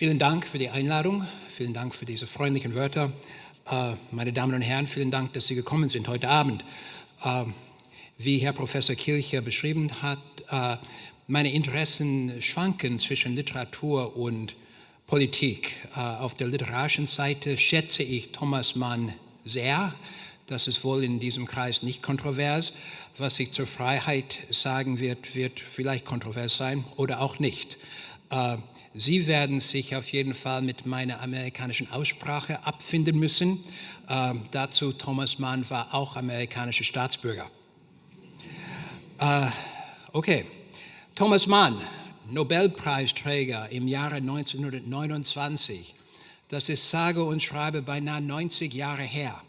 Vielen Dank für die Einladung, vielen Dank für diese freundlichen Wörter. Äh, meine Damen und Herren, vielen Dank, dass Sie gekommen sind heute Abend. Äh, wie Herr Professor Kilcher beschrieben hat, äh, meine Interessen schwanken zwischen Literatur und Politik. Auf der literarischen Seite schätze ich Thomas Mann sehr. Das ist wohl in diesem Kreis nicht kontrovers. Was ich zur Freiheit sagen wird, wird vielleicht kontrovers sein oder auch nicht. Sie werden sich auf jeden Fall mit meiner amerikanischen Aussprache abfinden müssen. Ähm, dazu, Thomas Mann war auch amerikanischer Staatsbürger. Äh, okay, Thomas Mann, Nobelpreisträger im Jahre 1929. Das ist sage und schreibe beinahe 90 Jahre her.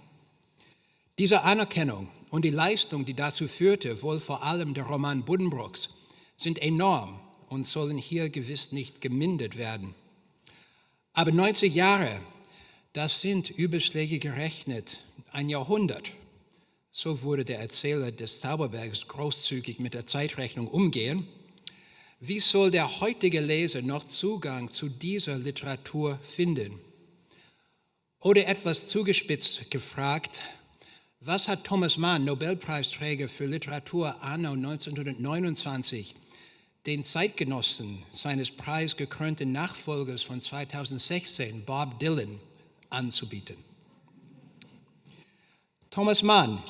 Diese Anerkennung und die Leistung, die dazu führte, wohl vor allem der Roman Buddenbrooks, sind enorm und sollen hier gewiss nicht gemindert werden. Aber 90 Jahre, das sind Überschläge gerechnet, ein Jahrhundert. So würde der Erzähler des Zauberbergs großzügig mit der Zeitrechnung umgehen. Wie soll der heutige Leser noch Zugang zu dieser Literatur finden? Oder etwas zugespitzt gefragt, was hat Thomas Mann, Nobelpreisträger für Literatur anno 1929, den Zeitgenossen seines preisgekrönten Nachfolgers von 2016, Bob Dylan, anzubieten. Thomas Mann,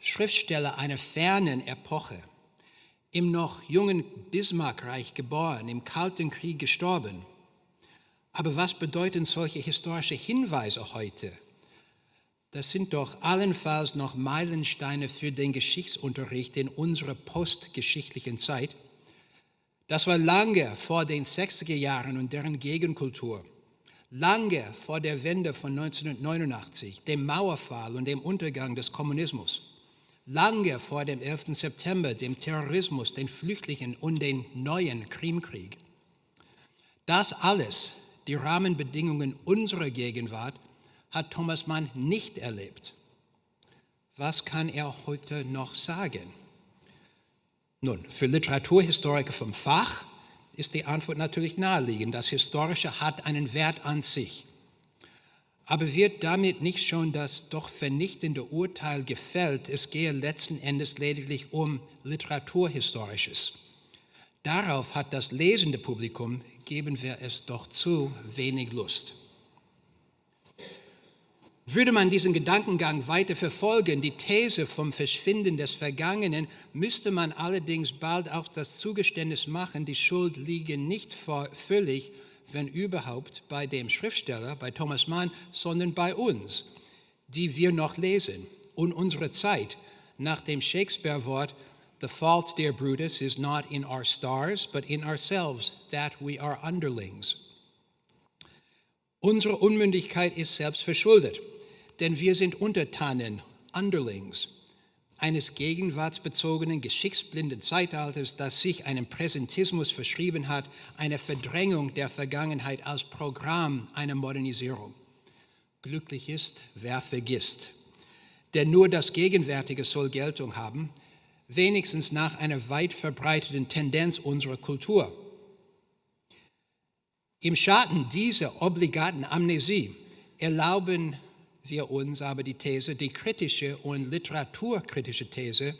Schriftsteller einer fernen Epoche, im noch jungen Bismarckreich geboren, im Kalten Krieg gestorben. Aber was bedeuten solche historische Hinweise heute? Das sind doch allenfalls noch Meilensteine für den Geschichtsunterricht in unserer postgeschichtlichen Zeit – das war lange vor den 60er Jahren und deren Gegenkultur. Lange vor der Wende von 1989, dem Mauerfall und dem Untergang des Kommunismus. Lange vor dem 11. September, dem Terrorismus, den Flüchtlingen und den neuen Krimkrieg. Das alles, die Rahmenbedingungen unserer Gegenwart, hat Thomas Mann nicht erlebt. Was kann er heute noch sagen? Nun, für Literaturhistoriker vom Fach ist die Antwort natürlich naheliegend. Das Historische hat einen Wert an sich. Aber wird damit nicht schon das doch vernichtende Urteil gefällt, es gehe letzten Endes lediglich um Literaturhistorisches? Darauf hat das lesende Publikum, geben wir es doch zu, wenig Lust. Würde man diesen Gedankengang weiter verfolgen, die These vom Verschwinden des Vergangenen, müsste man allerdings bald auch das Zugeständnis machen, die Schuld liege nicht völlig, wenn überhaupt, bei dem Schriftsteller, bei Thomas Mann, sondern bei uns, die wir noch lesen. Und unsere Zeit. Nach dem Shakespeare-Wort The fault, dear Brutus, is not in our stars, but in ourselves, that we are underlings. Unsere Unmündigkeit ist selbst verschuldet denn wir sind Untertanen, Underlings, eines gegenwartsbezogenen, geschichtsblinden Zeitalters, das sich einem Präsentismus verschrieben hat, eine Verdrängung der Vergangenheit als Programm einer Modernisierung. Glücklich ist, wer vergisst. Denn nur das Gegenwärtige soll Geltung haben, wenigstens nach einer weit verbreiteten Tendenz unserer Kultur. Im Schatten dieser obligaten Amnesie erlauben wir uns aber die These, die kritische und literaturkritische These,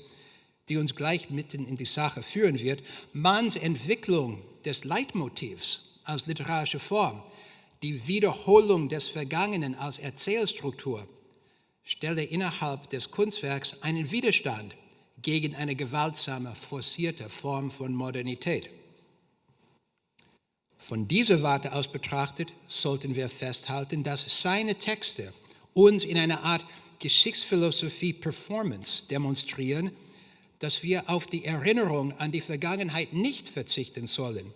die uns gleich mitten in die Sache führen wird, Manns Entwicklung des Leitmotivs als literarische Form, die Wiederholung des Vergangenen als Erzählstruktur, stelle innerhalb des Kunstwerks einen Widerstand gegen eine gewaltsame, forcierte Form von Modernität. Von dieser Warte aus betrachtet sollten wir festhalten, dass seine Texte uns in einer Art Geschichtsphilosophie Performance demonstrieren, dass wir auf die Erinnerung an die Vergangenheit nicht verzichten sollen.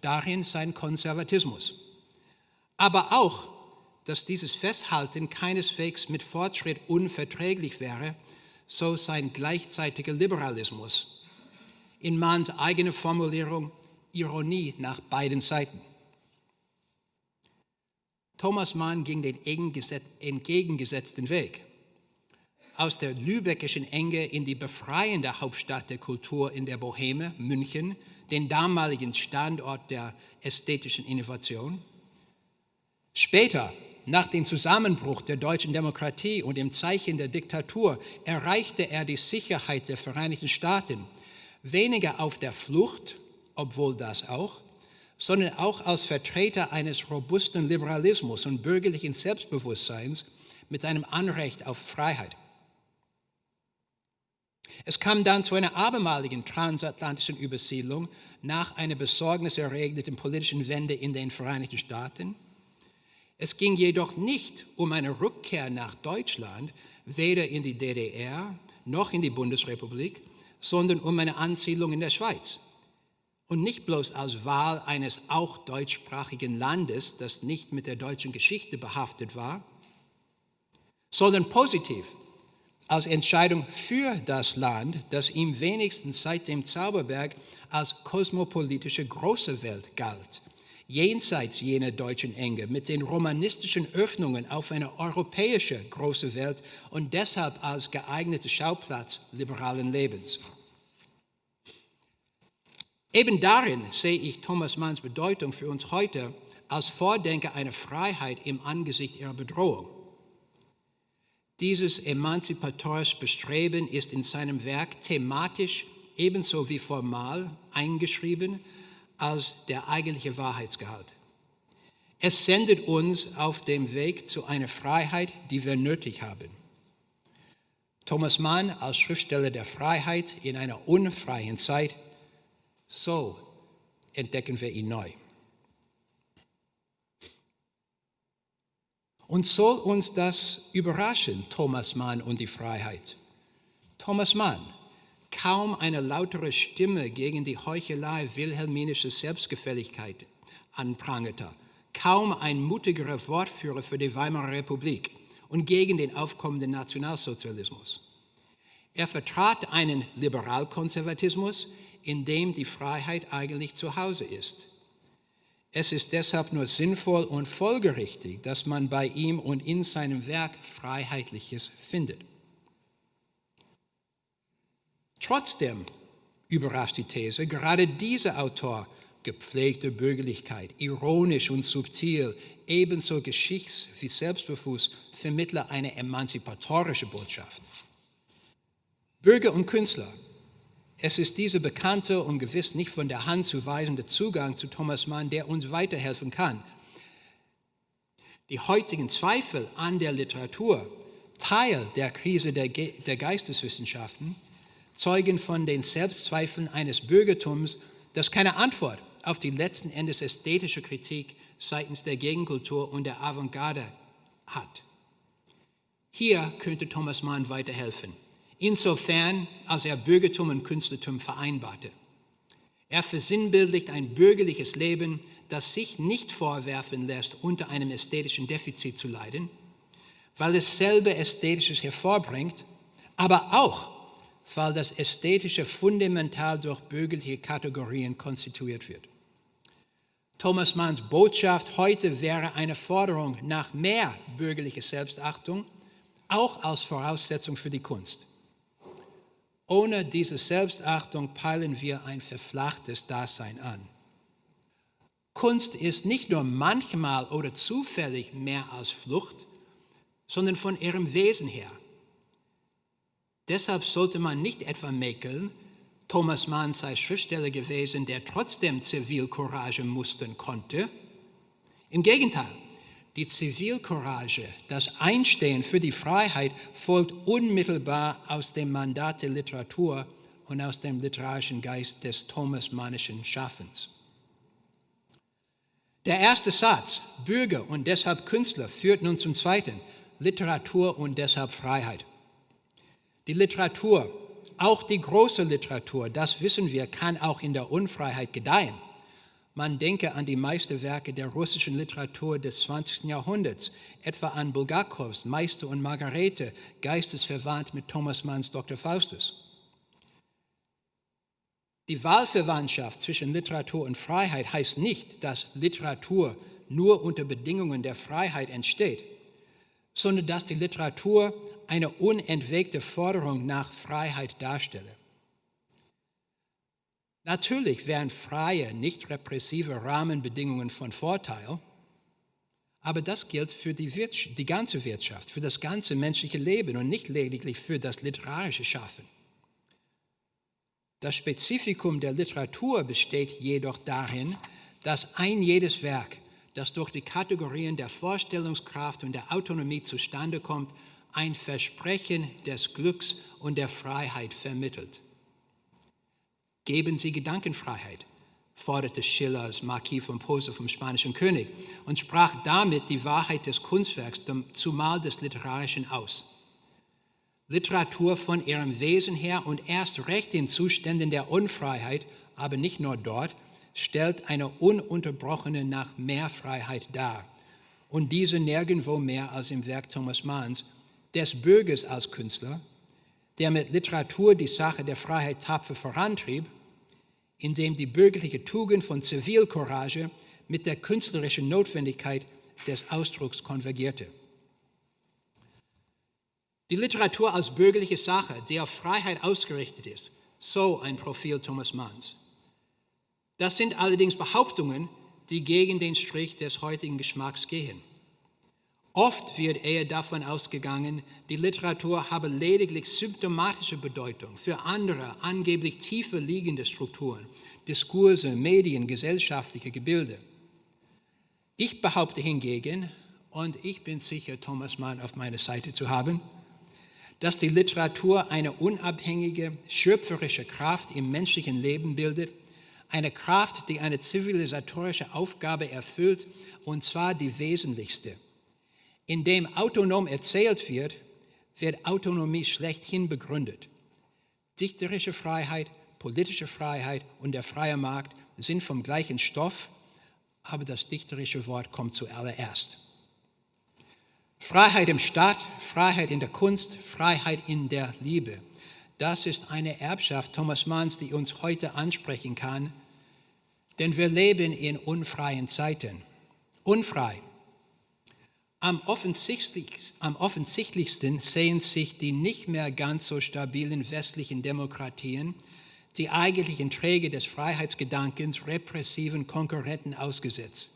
Darin sein Konservatismus. Aber auch, dass dieses Festhalten keineswegs mit Fortschritt unverträglich wäre, so sein gleichzeitiger Liberalismus. In Manns eigener Formulierung Ironie nach beiden Seiten. Thomas Mann ging den entgegengesetzten Weg. Aus der lübeckischen Enge in die befreiende Hauptstadt der Kultur in der Boheme, München, den damaligen Standort der ästhetischen Innovation, Später, nach dem Zusammenbruch der deutschen Demokratie und im Zeichen der Diktatur, erreichte er die Sicherheit der Vereinigten Staaten, weniger auf der Flucht, obwohl das auch, sondern auch als Vertreter eines robusten Liberalismus und bürgerlichen Selbstbewusstseins mit seinem Anrecht auf Freiheit. Es kam dann zu einer abermaligen transatlantischen Übersiedlung nach einer besorgniserregenden politischen Wende in den Vereinigten Staaten. Es ging jedoch nicht um eine Rückkehr nach Deutschland, weder in die DDR noch in die Bundesrepublik, sondern um eine Ansiedlung in der Schweiz. Und nicht bloß als Wahl eines auch deutschsprachigen Landes, das nicht mit der deutschen Geschichte behaftet war, sondern positiv als Entscheidung für das Land, das ihm wenigstens seit dem Zauberberg als kosmopolitische große Welt galt, jenseits jener deutschen Enge, mit den romanistischen Öffnungen auf eine europäische große Welt und deshalb als geeigneter Schauplatz liberalen Lebens. Eben darin sehe ich Thomas Manns Bedeutung für uns heute als Vordenker einer Freiheit im Angesicht ihrer Bedrohung. Dieses emanzipatorische Bestreben ist in seinem Werk thematisch ebenso wie formal eingeschrieben als der eigentliche Wahrheitsgehalt. Es sendet uns auf dem Weg zu einer Freiheit, die wir nötig haben. Thomas Mann als Schriftsteller der Freiheit in einer unfreien Zeit so entdecken wir ihn neu. Und soll uns das überraschen, Thomas Mann und die Freiheit? Thomas Mann, kaum eine lautere Stimme gegen die Heuchelei wilhelminischer Selbstgefälligkeit anprangerte, kaum ein mutigerer Wortführer für die Weimarer Republik und gegen den aufkommenden Nationalsozialismus. Er vertrat einen Liberalkonservatismus, in dem die Freiheit eigentlich zu Hause ist. Es ist deshalb nur sinnvoll und folgerichtig, dass man bei ihm und in seinem Werk Freiheitliches findet. Trotzdem überrascht die These, gerade dieser Autor gepflegte Bürgerlichkeit, ironisch und subtil, ebenso geschichts- wie selbstbewusst, vermittler eine emanzipatorische Botschaft. Bürger und Künstler es ist dieser bekannte und gewiss nicht von der Hand zu weisende Zugang zu Thomas Mann, der uns weiterhelfen kann. Die heutigen Zweifel an der Literatur, Teil der Krise der, Ge der Geisteswissenschaften, zeugen von den Selbstzweifeln eines Bürgertums, das keine Antwort auf die letzten Endes ästhetische Kritik seitens der Gegenkultur und der Avantgarde hat. Hier könnte Thomas Mann weiterhelfen insofern als er Bürgertum und Künstlertum vereinbarte. Er versinnbildlicht ein bürgerliches Leben, das sich nicht vorwerfen lässt, unter einem ästhetischen Defizit zu leiden, weil es selber Ästhetisches hervorbringt, aber auch, weil das Ästhetische fundamental durch bürgerliche Kategorien konstituiert wird. Thomas Manns Botschaft heute wäre eine Forderung nach mehr bürgerlicher Selbstachtung, auch als Voraussetzung für die Kunst. Ohne diese Selbstachtung peilen wir ein verflachtes Dasein an. Kunst ist nicht nur manchmal oder zufällig mehr als Flucht, sondern von ihrem Wesen her. Deshalb sollte man nicht etwa mäkeln, Thomas Mann sei Schriftsteller gewesen, der trotzdem Zivilcourage mustern konnte. Im Gegenteil, die Zivilcourage, das Einstehen für die Freiheit folgt unmittelbar aus dem Mandat der Literatur und aus dem literarischen Geist des Thomas-Mannischen Schaffens. Der erste Satz, Bürger und deshalb Künstler, führt nun zum zweiten, Literatur und deshalb Freiheit. Die Literatur, auch die große Literatur, das wissen wir, kann auch in der Unfreiheit gedeihen. Man denke an die Meisterwerke der russischen Literatur des 20. Jahrhunderts, etwa an Bulgakows Meister und Margarete, geistesverwandt mit Thomas Manns Dr. Faustus. Die Wahlverwandtschaft zwischen Literatur und Freiheit heißt nicht, dass Literatur nur unter Bedingungen der Freiheit entsteht, sondern dass die Literatur eine unentwegte Forderung nach Freiheit darstelle. Natürlich wären freie, nicht repressive Rahmenbedingungen von Vorteil, Aber das gilt für die, die ganze Wirtschaft, für das ganze menschliche Leben und nicht lediglich für das literarische Schaffen. Das Spezifikum der Literatur besteht jedoch darin, dass ein jedes Werk, das durch die Kategorien der Vorstellungskraft und der Autonomie zustande kommt, ein Versprechen des Glücks und der Freiheit vermittelt. Geben Sie Gedankenfreiheit, forderte Schillers Marquis von Posse vom spanischen König und sprach damit die Wahrheit des Kunstwerks, zumal des Literarischen, aus. Literatur von ihrem Wesen her und erst recht in Zuständen der Unfreiheit, aber nicht nur dort, stellt eine ununterbrochene nach mehr Freiheit dar. Und diese nirgendwo mehr als im Werk Thomas Manns, des Bürgers als Künstler, der mit Literatur die Sache der Freiheit tapfer vorantrieb, indem die bürgerliche Tugend von Zivilcourage mit der künstlerischen Notwendigkeit des Ausdrucks konvergierte. Die Literatur als bürgerliche Sache, die auf Freiheit ausgerichtet ist, so ein Profil Thomas Manns. Das sind allerdings Behauptungen, die gegen den Strich des heutigen Geschmacks gehen. Oft wird eher davon ausgegangen, die Literatur habe lediglich symptomatische Bedeutung für andere, angeblich tiefer liegende Strukturen, Diskurse, Medien, gesellschaftliche Gebilde. Ich behaupte hingegen, und ich bin sicher, Thomas Mann auf meiner Seite zu haben, dass die Literatur eine unabhängige, schöpferische Kraft im menschlichen Leben bildet, eine Kraft, die eine zivilisatorische Aufgabe erfüllt, und zwar die wesentlichste. Indem autonom erzählt wird, wird Autonomie schlechthin begründet. Dichterische Freiheit, politische Freiheit und der freie Markt sind vom gleichen Stoff, aber das dichterische Wort kommt zuallererst. Freiheit im Staat, Freiheit in der Kunst, Freiheit in der Liebe. Das ist eine Erbschaft Thomas Manns, die uns heute ansprechen kann, denn wir leben in unfreien Zeiten. Unfrei. Am offensichtlichsten, am offensichtlichsten sehen sich die nicht mehr ganz so stabilen westlichen Demokratien, die eigentlichen Träger des Freiheitsgedankens repressiven Konkurrenten ausgesetzt.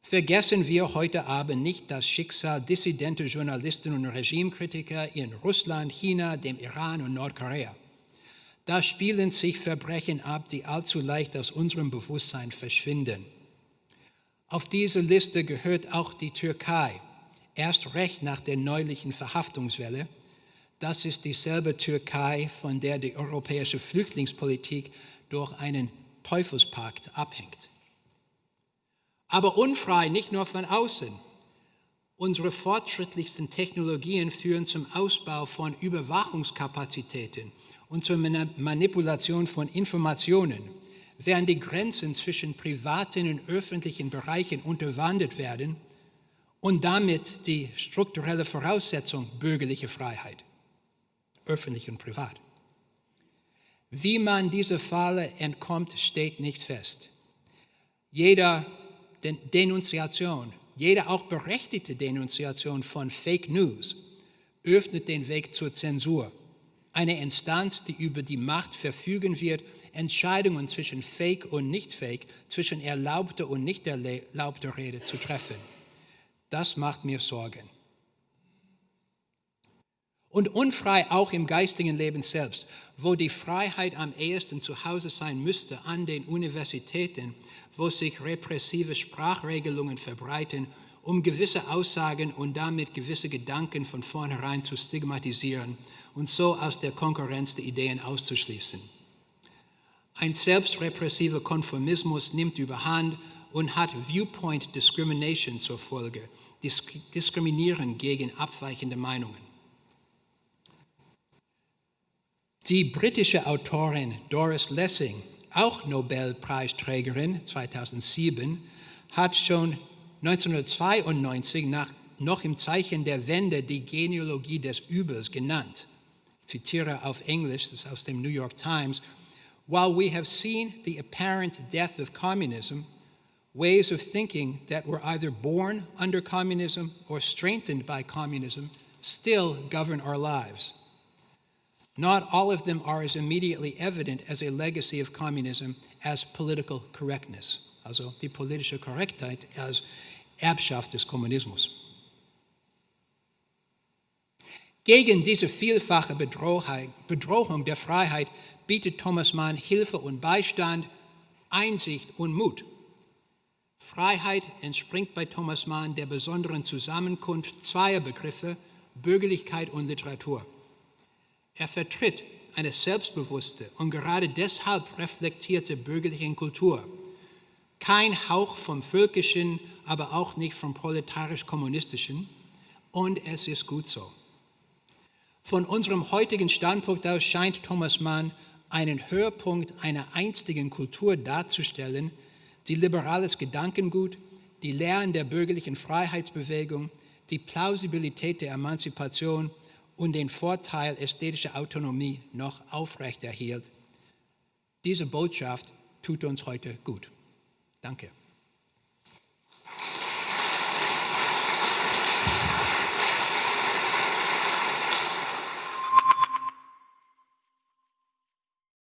Vergessen wir heute Abend nicht das Schicksal dissidenter Journalisten und Regimekritiker in Russland, China, dem Iran und Nordkorea. Da spielen sich Verbrechen ab, die allzu leicht aus unserem Bewusstsein verschwinden. Auf diese Liste gehört auch die Türkei, erst recht nach der neulichen Verhaftungswelle. Das ist dieselbe Türkei, von der die europäische Flüchtlingspolitik durch einen Teufelspakt abhängt aber unfrei, nicht nur von außen. Unsere fortschrittlichsten Technologien führen zum Ausbau von Überwachungskapazitäten und zur Manipulation von Informationen, während die Grenzen zwischen privaten und öffentlichen Bereichen unterwandert werden und damit die strukturelle Voraussetzung bürgerlicher Freiheit, öffentlich und privat. Wie man dieser Falle entkommt, steht nicht fest. Jeder Denunziation, jede auch berechtigte Denunziation von Fake News öffnet den Weg zur Zensur. Eine Instanz, die über die Macht verfügen wird, Entscheidungen zwischen Fake und Nicht-Fake, zwischen erlaubter und nicht erlaubter Rede zu treffen. Das macht mir Sorgen. Und unfrei auch im geistigen Leben selbst, wo die Freiheit am ehesten zu Hause sein müsste, an den Universitäten, wo sich repressive Sprachregelungen verbreiten, um gewisse Aussagen und damit gewisse Gedanken von vornherein zu stigmatisieren und so aus der Konkurrenz der Ideen auszuschließen. Ein selbstrepressiver Konformismus nimmt überhand und hat Viewpoint Discrimination zur Folge, Diskriminieren gegen abweichende Meinungen. Die britische Autorin Doris Lessing auch Nobelpreisträgerin 2007, hat schon 1992 nach, noch im Zeichen der Wende die Genealogie des Übels genannt. Ich zitiere auf Englisch, das ist aus dem New York Times. While we have seen the apparent death of communism, ways of thinking that were either born under communism or strengthened by communism still govern our lives. Not all of them are as immediately evident as a legacy of communism as political correctness. Also die politische Korrektheit als Erbschaft des Kommunismus. Gegen diese vielfache Bedrohung der Freiheit bietet Thomas Mann Hilfe und Beistand, Einsicht und Mut. Freiheit entspringt bei Thomas Mann der besonderen Zusammenkunft zweier Begriffe, Bürgerlichkeit und Literatur. Er vertritt eine selbstbewusste und gerade deshalb reflektierte bürgerliche Kultur. Kein Hauch vom Völkischen, aber auch nicht vom proletarisch-kommunistischen. Und es ist gut so. Von unserem heutigen Standpunkt aus scheint Thomas Mann einen Höhepunkt einer einstigen Kultur darzustellen, die liberales Gedankengut, die Lehren der bürgerlichen Freiheitsbewegung, die Plausibilität der Emanzipation und den Vorteil ästhetischer Autonomie noch aufrechterhielt. Diese Botschaft tut uns heute gut. Danke.